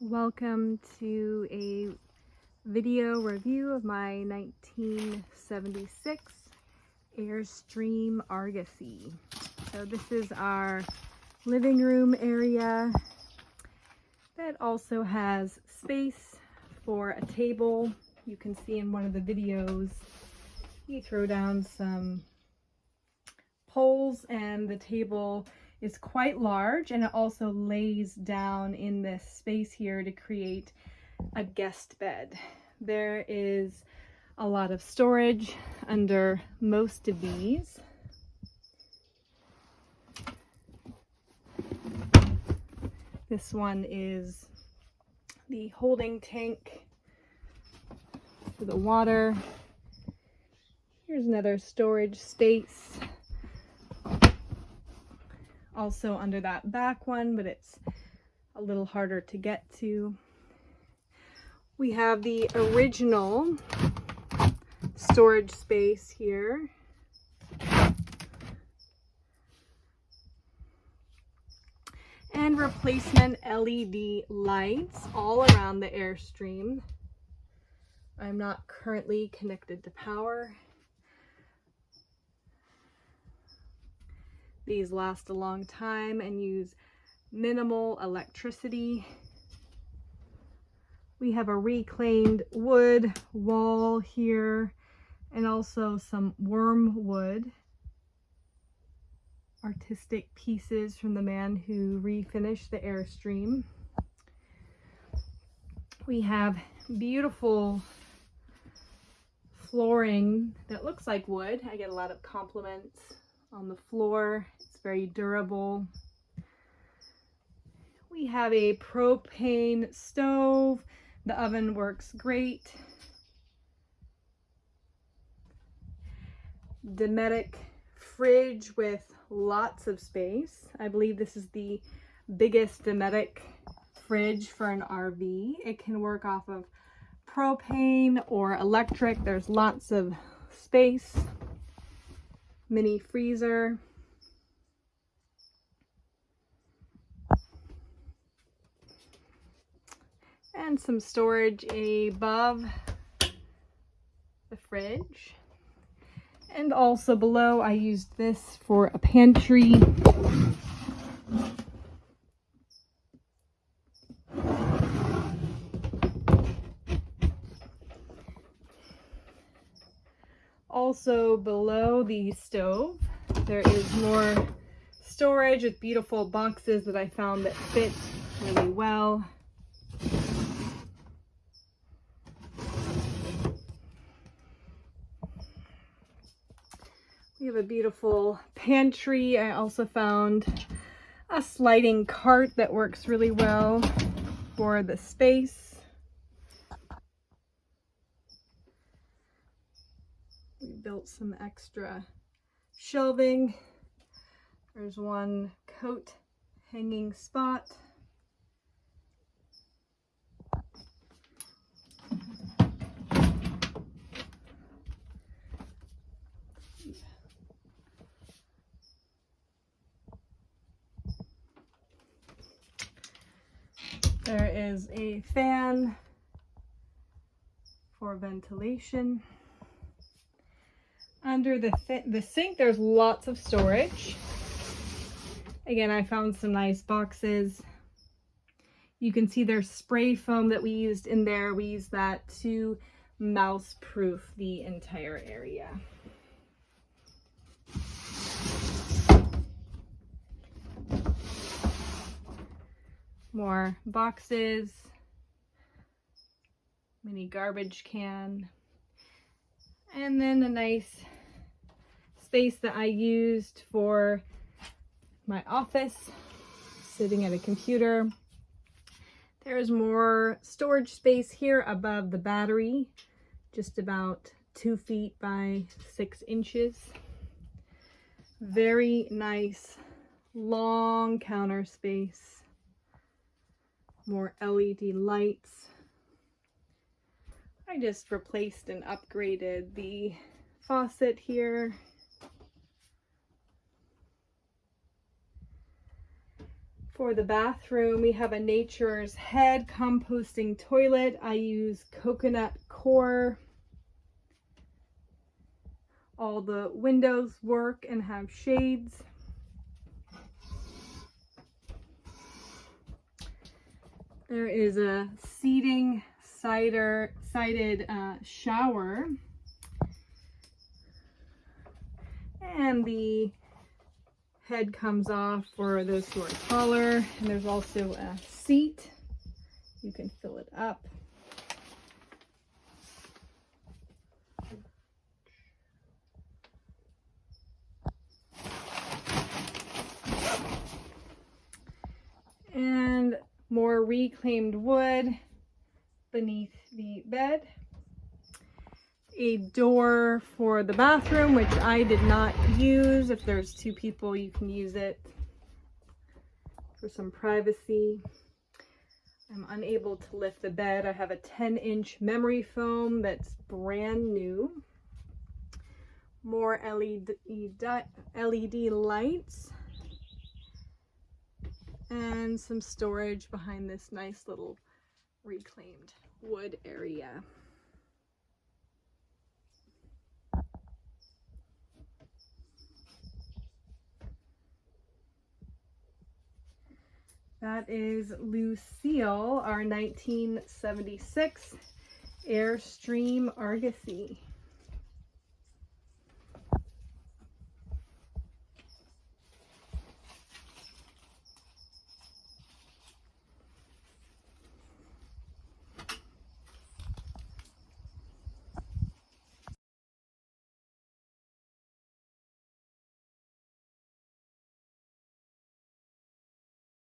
Welcome to a video review of my 1976 Airstream Argosy. So this is our living room area that also has space for a table. You can see in one of the videos you throw down some poles and the table is quite large and it also lays down in this space here to create a guest bed. There is a lot of storage under most of these. This one is the holding tank for the water. Here's another storage space also under that back one, but it's a little harder to get to. We have the original storage space here. And replacement LED lights all around the Airstream. I'm not currently connected to power. These last a long time and use minimal electricity. We have a reclaimed wood wall here and also some wormwood artistic pieces from the man who refinished the Airstream. We have beautiful flooring that looks like wood. I get a lot of compliments on the floor. It's very durable. We have a propane stove. The oven works great. Dometic fridge with lots of space. I believe this is the biggest Dometic fridge for an RV. It can work off of propane or electric. There's lots of space mini freezer. And some storage above the fridge. And also below I used this for a pantry. Also below the stove, there is more storage with beautiful boxes that I found that fit really well. We have a beautiful pantry. I also found a sliding cart that works really well for the space. Built some extra shelving. There's one coat hanging spot. There is a fan for ventilation. Under the, the sink, there's lots of storage. Again, I found some nice boxes. You can see there's spray foam that we used in there. We used that to mouse proof the entire area. More boxes, mini garbage can, and then a nice space that I used for my office, sitting at a computer. There's more storage space here above the battery, just about two feet by six inches. Very nice long counter space. More LED lights. I just replaced and upgraded the faucet here For the bathroom, we have a Nature's Head composting toilet. I use coconut coir. All the windows work and have shades. There is a seating cider sided uh, shower. And the head comes off for those who are taller. And there's also a seat. You can fill it up. And more reclaimed wood beneath the bed. A door for the bathroom, which I did not use. If there's two people, you can use it for some privacy. I'm unable to lift the bed. I have a 10 inch memory foam that's brand new. More LED, LED lights and some storage behind this nice little reclaimed wood area. That is Lucille, our 1976 Airstream Argosy.